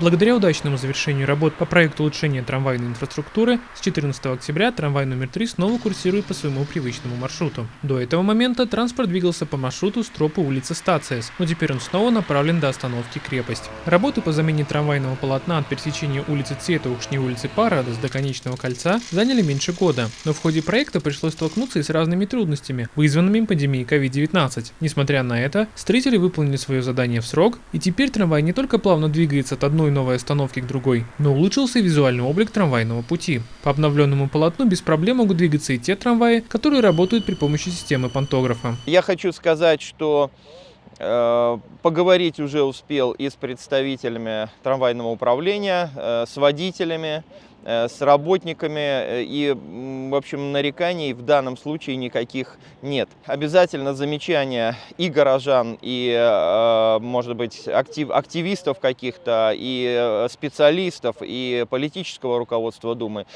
Благодаря удачному завершению работ по проекту улучшения трамвайной инфраструктуры, с 14 октября трамвай номер 3 снова курсирует по своему привычному маршруту. До этого момента транспорт двигался по маршруту с тропы улицы Стациес, но теперь он снова направлен до остановки Крепость. Работы по замене трамвайного полотна от пересечения улицы Цветоушни и улицы Парадос до конечного кольца заняли меньше года, но в ходе проекта пришлось столкнуться и с разными трудностями, вызванными пандемией COVID-19. Несмотря на это, строители выполнили свое задание в срок, и теперь трамвай не только плавно двигается от одной новой остановки к другой, но улучшился визуальный облик трамвайного пути. По обновленному полотну без проблем могут двигаться и те трамваи, которые работают при помощи системы пантографа. Я хочу сказать, что э, поговорить уже успел и с представителями трамвайного управления, э, с водителями, с работниками, э, и, в общем, нареканий в данном случае никаких нет. Обязательно замечания и горожан, и, э, может быть, актив, активистов каких-то, и специалистов, и политического руководства Думы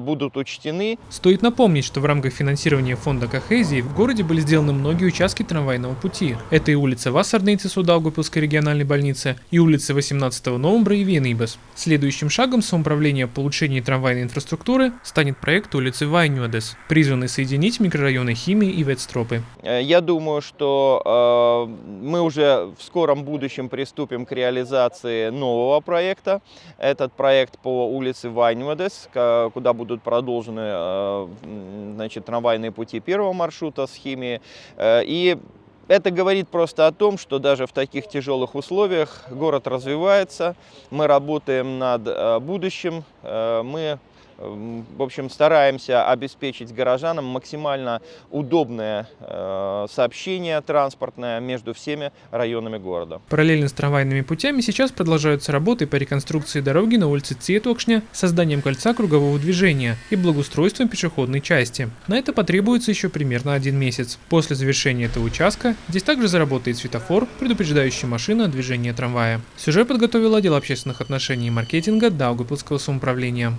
будут учтены. Стоит напомнить, что в рамках финансирования фонда Кохезии в городе были сделаны многие участки трамвайного пути. Это и улица Вассардейцы Судаугапилской региональной больницы, и улица 18 Новомбра и Венибас. Следующим шагом самоуправления по улучшению улучшении трамвайной инфраструктуры станет проект улицы Вайнюадес, призванный соединить микрорайоны Химии и Ветстропы. Э, я думаю, что э, мы уже в скором будущем приступим к реализации нового проекта. Этот проект по улице Вайнюадес, куда будут продолжены э, значит, трамвайные пути первого маршрута с Химии. Э, и это говорит просто о том, что даже в таких тяжелых условиях город развивается, мы работаем над э, будущим, э, мы в общем, стараемся обеспечить горожанам максимально удобное э, сообщение транспортное между всеми районами города. Параллельно с трамвайными путями сейчас продолжаются работы по реконструкции дороги на улице Цветокшня, созданием кольца кругового движения и благоустройством пешеходной части. На это потребуется еще примерно один месяц. После завершения этого участка здесь также заработает светофор, предупреждающий машины о движении трамвая. Сюжет подготовил отдел общественных отношений и маркетинга Даугапилского самоуправления.